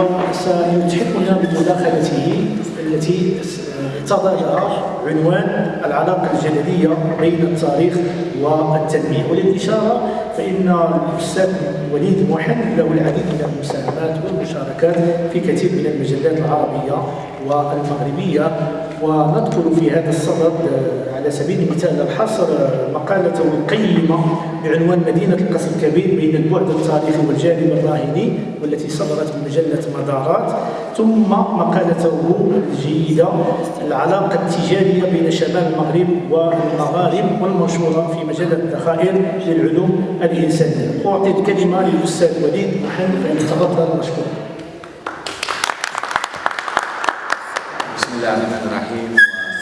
وسيتحفنا بمداخلته التي تضعها عنوان العلاقة الجدلية بين التاريخ والتنمية وللإشارة فإن الأستاذ وليد محن له العديد من المساهمات والمشاركات في كثير من المجلات العربية والمغربية ونذكر في هذا الصدد على سبيل المثال الحصر مقالته القيمة بعنوان مدينة القصر الكبير بين البعد التاريخي والجانب الراهني والتي صدرت بمجلة مدارات ثم مقالته الجيدة العلاقة التجارية بين شمال المغرب والمغارب والمنشورة في مجلة الذخائر للعلوم الإنسانية. أعطي الكلمة للأستاذ وليد محمد فليتفضل مشكور Bismillahirrahmanirrahim.